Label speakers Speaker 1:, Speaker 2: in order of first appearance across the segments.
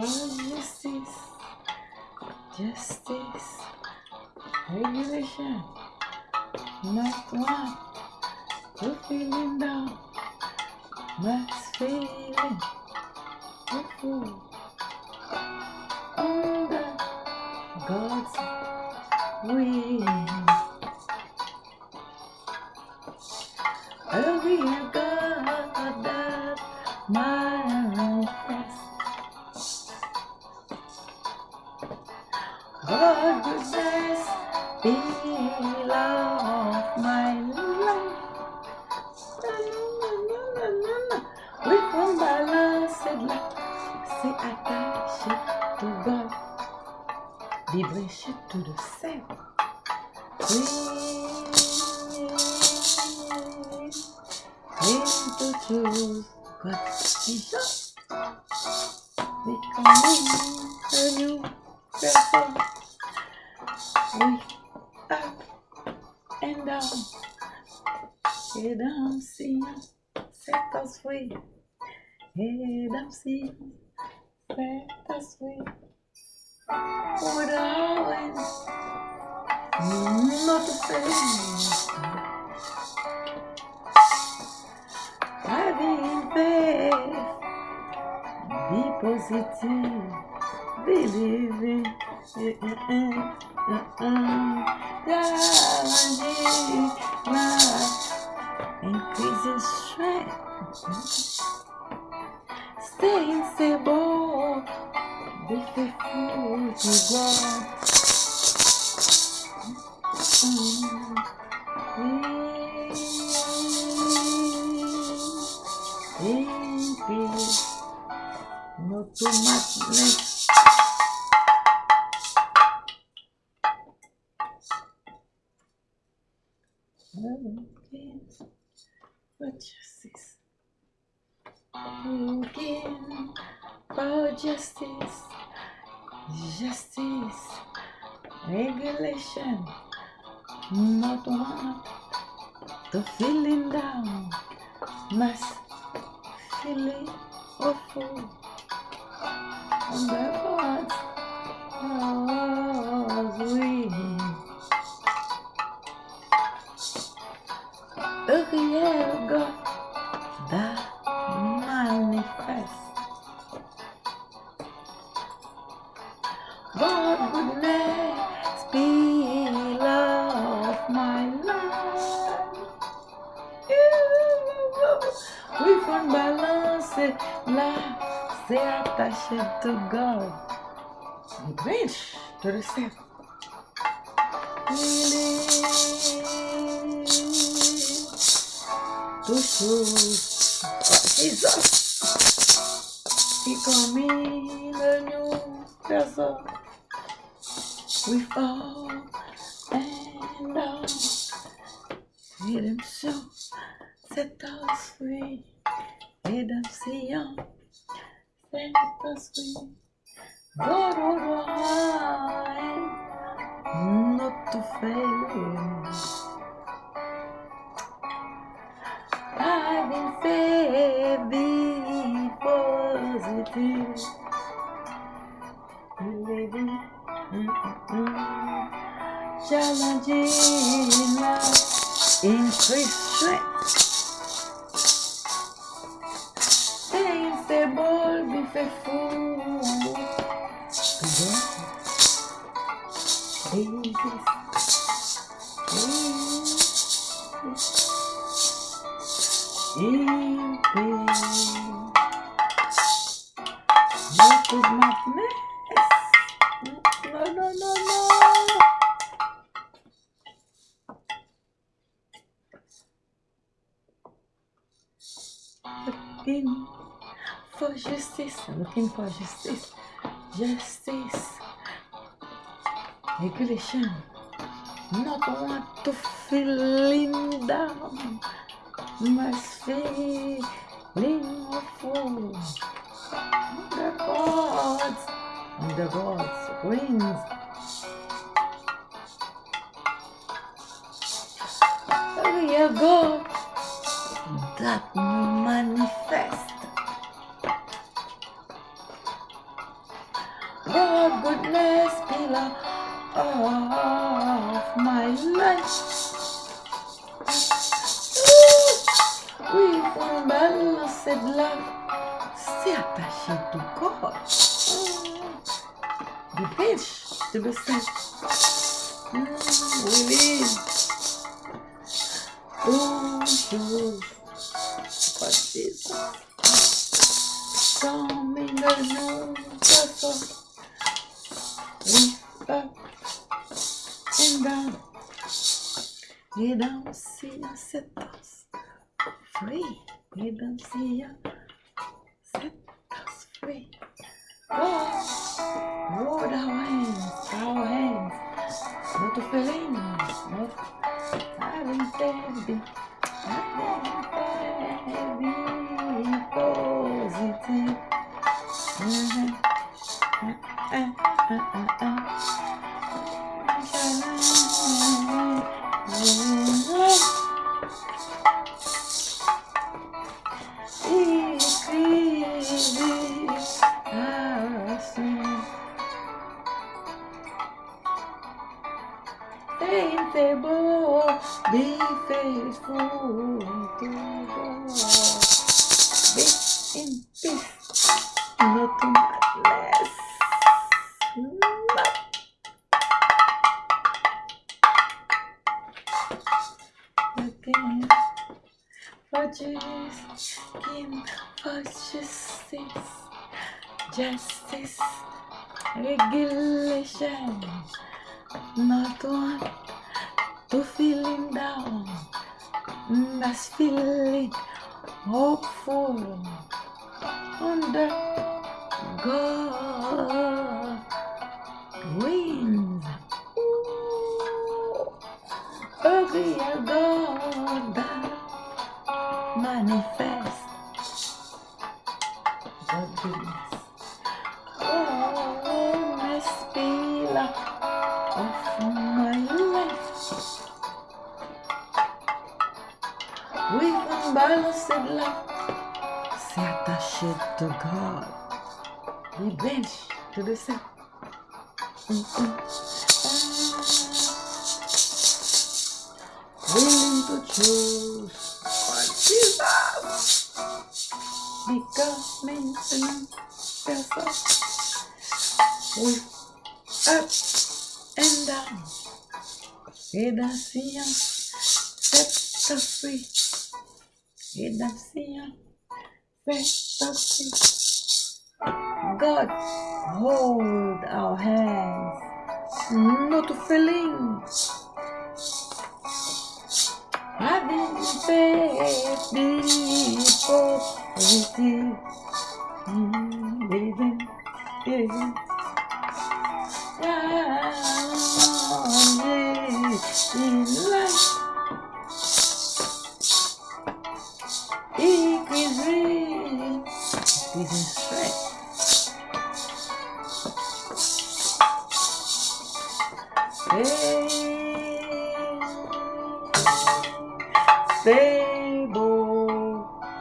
Speaker 1: for justice, justice, regulation, not one. To feeling down, must feeling. Fool under God's wing. Oh, we are God that manifest. Balance c'est attaché to God. Vibration to the self. We need to choose God. Jesus. Becoming a new person. We up and down. Head down, see, set us free. Head up, see, set us free. With our not the same. Having faith, be positive, believing. Mm-mm, mm-mm. Challenging life, increasing strength. Staying stable, be faithful to God. In peace, not Looking for justice. Justice. Regulation. Not one to feeling down. Must feeling awful. On the God's God's wing. A real là, c'est attaché to. We bridge to the self. To choose Jesus. Becoming a new um person. We fall and down. Redemption set us free. Redemption set us free. God will hide, not to fail. Having faith, be positive. Believing, mm-mm-mm. challenging life, increase strength. Stable, be faithful to God. Jesus, in peace. Not with for justice, I'm looking for justice, justice, regulation. Not want to feeling down, must feeling awful. The gods, the gods wings. We are God that manifest. Balance de love, c'est attaché tout corps. Du pitch, to the sense. Mm, release. Toujours. What is Coming along, we up and down. We don't see us set us free. We don't see us set us free. Oh, Lord, our hands, our hands, not the feelings, not having heavy, having heavy, positive. Faithful, be faithful to God. Be in peace, not to madness. Not again. For Jesus, King for justice, justice, regulation. Not one to feeling down, that's feeling hopeful under God wings. A God manifest c'est attaché to God. Revenge to the sin. Willing to choose what Jesus because maintenance yourself with up and down. Redemption set us free. Redemption free. God hold our hands, not feelings. Having faith, positive. Mm, Living, living. in life. Stable,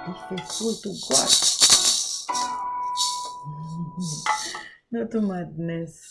Speaker 1: be faithful to God. Not to madness.